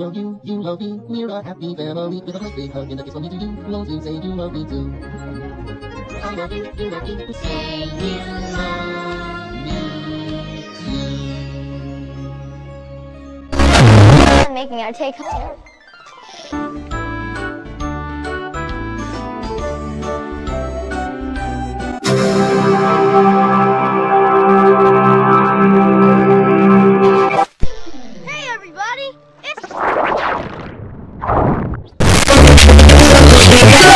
Love you, you love me, we're a happy family with a great big hug and a kiss on me to you. Won't you say you love me too? I love you, you love me, say you love me too. making our take home. It's